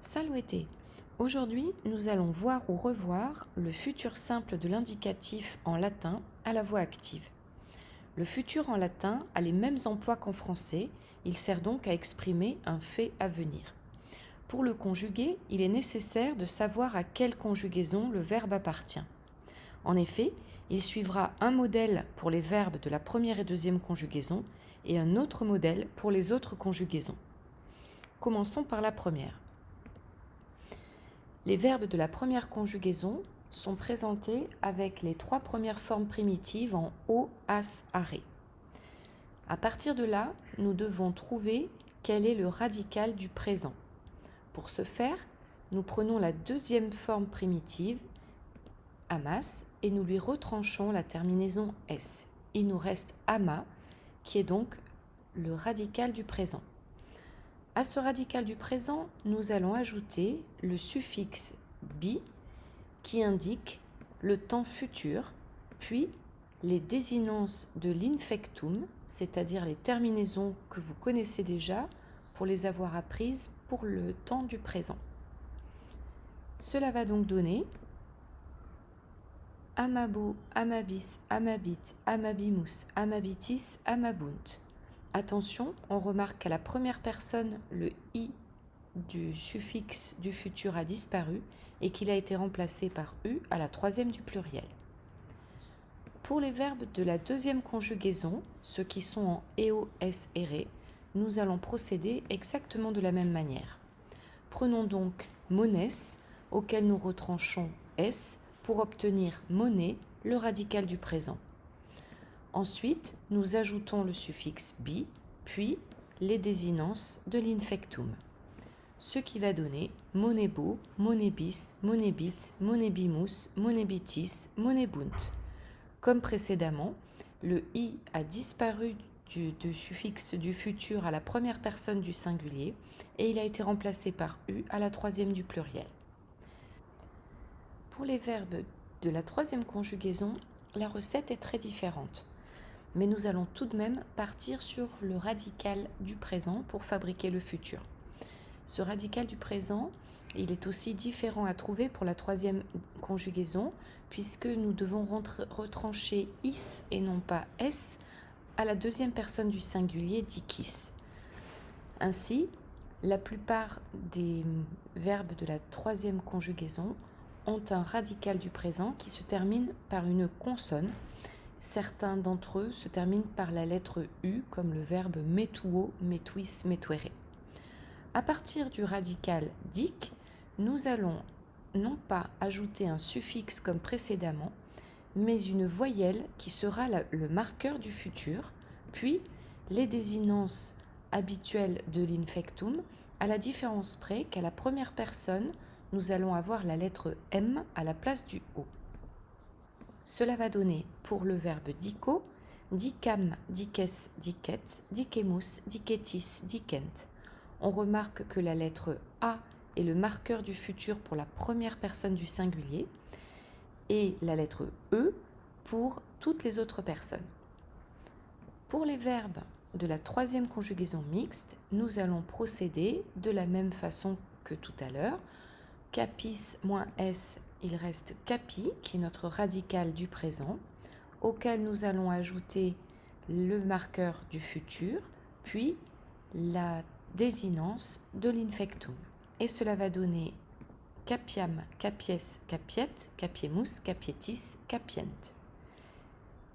Saluté Aujourd'hui, nous allons voir ou revoir le futur simple de l'indicatif en latin à la voix active. Le futur en latin a les mêmes emplois qu'en français, il sert donc à exprimer un fait à venir. Pour le conjuguer, il est nécessaire de savoir à quelle conjugaison le verbe appartient. En effet, il suivra un modèle pour les verbes de la première et deuxième conjugaison et un autre modèle pour les autres conjugaisons. Commençons par la première. Les verbes de la première conjugaison sont présentés avec les trois premières formes primitives en o, as, arrêt. À partir de là, nous devons trouver quel est le radical du présent. Pour ce faire, nous prenons la deuxième forme primitive, amas, et nous lui retranchons la terminaison s. Il nous reste ama, qui est donc le radical du présent. À ce radical du présent, nous allons ajouter le suffixe bi qui indique le temps futur, puis les désinences de l'infectum, c'est-à-dire les terminaisons que vous connaissez déjà pour les avoir apprises pour le temps du présent. Cela va donc donner amabo, amabis, amabit, amabimus, amabitis, amabunt. Attention, on remarque qu'à la première personne, le i du suffixe du futur a disparu et qu'il a été remplacé par u à la troisième du pluriel. Pour les verbes de la deuxième conjugaison, ceux qui sont en eo, s et ré, nous allons procéder exactement de la même manière. Prenons donc mones, auquel nous retranchons s, pour obtenir monnaie, le radical du présent. Ensuite, nous ajoutons le suffixe bi, puis les désinences de l'infectum. Ce qui va donner monebo, monebis, monebit, monebimus, monebitis, monebunt. Comme précédemment, le i a disparu du, du, suffixe du futur à la première personne du singulier et il a été remplacé par u à la troisième du pluriel. Pour les verbes de la troisième conjugaison, la recette est très différente mais nous allons tout de même partir sur le radical du présent pour fabriquer le futur. Ce radical du présent, il est aussi différent à trouver pour la troisième conjugaison, puisque nous devons retrancher is et non pas s à la deuxième personne du singulier dikis. Ainsi, la plupart des verbes de la troisième conjugaison ont un radical du présent qui se termine par une consonne Certains d'entre eux se terminent par la lettre U, comme le verbe metuo, metuis, metuere. À partir du radical dic, nous allons non pas ajouter un suffixe comme précédemment, mais une voyelle qui sera le marqueur du futur, puis les désinences habituelles de l'infectum, à la différence près qu'à la première personne, nous allons avoir la lettre M à la place du O. Cela va donner pour le verbe dico, dicam, dices, dicet, dicemus, dicetis, dicent. On remarque que la lettre A est le marqueur du futur pour la première personne du singulier et la lettre E pour toutes les autres personnes. Pour les verbes de la troisième conjugaison mixte, nous allons procéder de la même façon que tout à l'heure. Capis moins S il reste capi, qui est notre radical du présent, auquel nous allons ajouter le marqueur du futur, puis la désinence de l'infectum. Et cela va donner capiam, capies, capiet, capiemus, capietis, capient.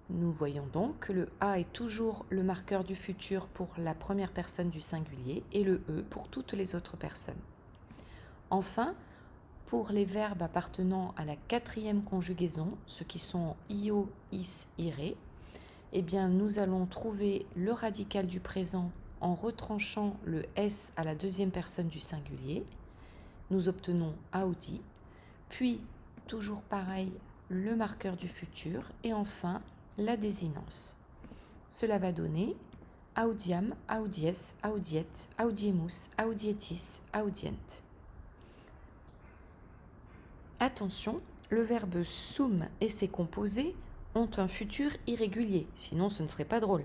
Nous voyons donc que le A est toujours le marqueur du futur pour la première personne du singulier et le E pour toutes les autres personnes. Enfin, pour les verbes appartenant à la quatrième conjugaison, ceux qui sont io, is, ire, eh bien nous allons trouver le radical du présent en retranchant le s à la deuxième personne du singulier. Nous obtenons audi, puis toujours pareil, le marqueur du futur et enfin la désinence. Cela va donner audiam, audies, audiet, audiemus, audietis, audient. Attention, le verbe sum et ses composés ont un futur irrégulier, sinon ce ne serait pas drôle.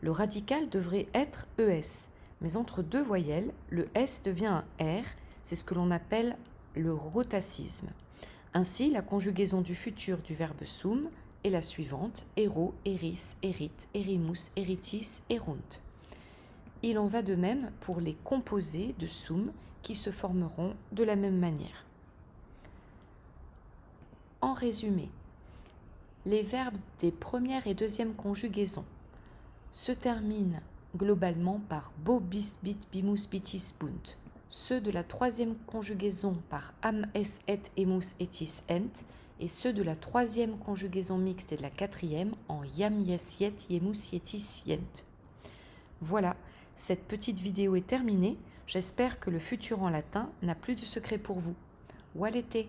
Le radical devrait être ES, mais entre deux voyelles, le S devient un R, C'est ce que l'on appelle le rotacisme. Ainsi, la conjugaison du futur du verbe sum est la suivante ero, eris, erit, erimus, eritis, erunt. Il en va de même pour les composés de sum qui se formeront de la même manière. En résumé, les verbes des premières et deuxième conjugaisons se terminent globalement par bo, bis, bit, bimus, bitis, bunt. Ceux de la troisième conjugaison par am, es, et, emus, etis, ent. Et ceux de la troisième conjugaison mixte et de la quatrième en yam, yes, yet, yemus, yetis, yent. Voilà, cette petite vidéo est terminée. J'espère que le futur en latin n'a plus de secret pour vous. Walete